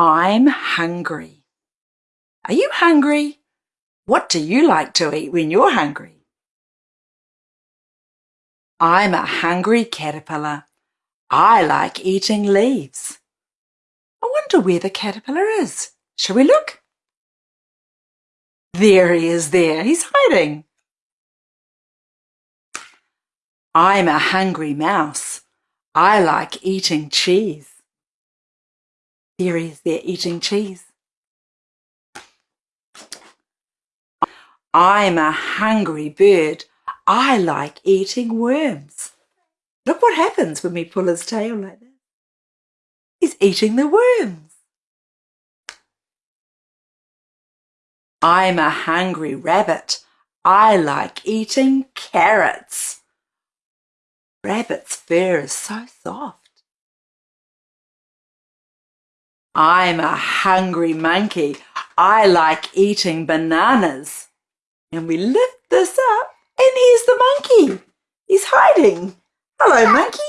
I'm hungry. Are you hungry? What do you like to eat when you're hungry? I'm a hungry caterpillar. I like eating leaves. I wonder where the caterpillar is. Shall we look? There he is there. He's hiding. I'm a hungry mouse. I like eating cheese. There he is there eating cheese. I'm a hungry bird. I like eating worms. Look what happens when we pull his tail like that. He's eating the worms. I'm a hungry rabbit. I like eating carrots. Rabbit's fur is so soft. I'm a hungry monkey. I like eating bananas. And we lift this up and here's the monkey. He's hiding. Hello, monkey.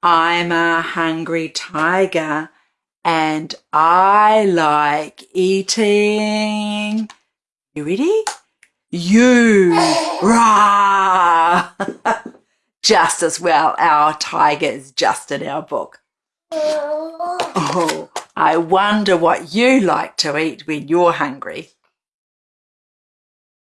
I'm a hungry tiger and I like eating. You ready? You. Rah! Just as well. Our tiger is just in our book. Oh, oh I wonder what you like to eat when you're hungry.